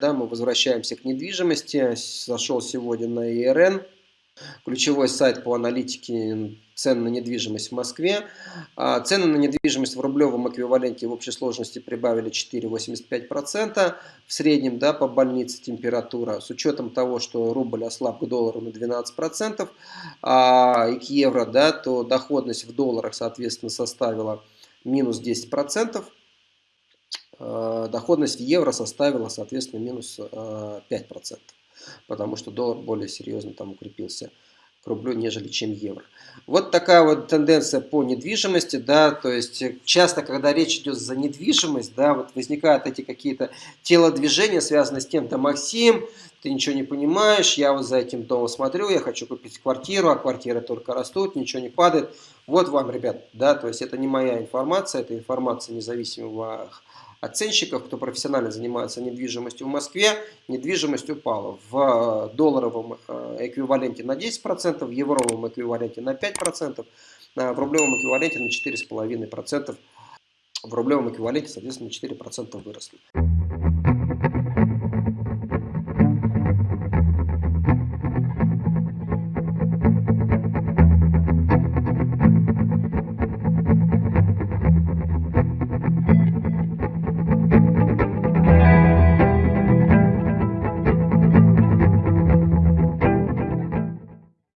Да, мы возвращаемся к недвижимости. Зашел сегодня на ИРН, ключевой сайт по аналитике цен на недвижимость в Москве. А, цены на недвижимость в рублевом эквиваленте в общей сложности прибавили 4,85%. В среднем да, по больнице температура, с учетом того, что рубль ослаб к доллару на 12% а, и к евро, да, то доходность в долларах, соответственно, составила минус 10%. А, доходность в евро составила, соответственно, минус 5%, а, потому что доллар более серьезно там укрепился к рублю, нежели чем евро. Вот такая вот тенденция по недвижимости, да, то есть часто, когда речь идет за недвижимость, да, вот возникают эти какие-то телодвижения, связанные с тем, да, Максим, ты ничего не понимаешь, я вот за этим домом смотрю, я хочу купить квартиру, а квартиры только растут, ничего не падает. Вот вам, ребят, да, то есть это не моя информация, это информация независимого оценщиков, кто профессионально занимается недвижимостью в Москве, недвижимость упала в долларовом э, эквиваленте на 10%, в евровом эквиваленте на 5%, в рублевом эквиваленте на 4,5%, в рублевом эквиваленте, соответственно, на 4% выросли.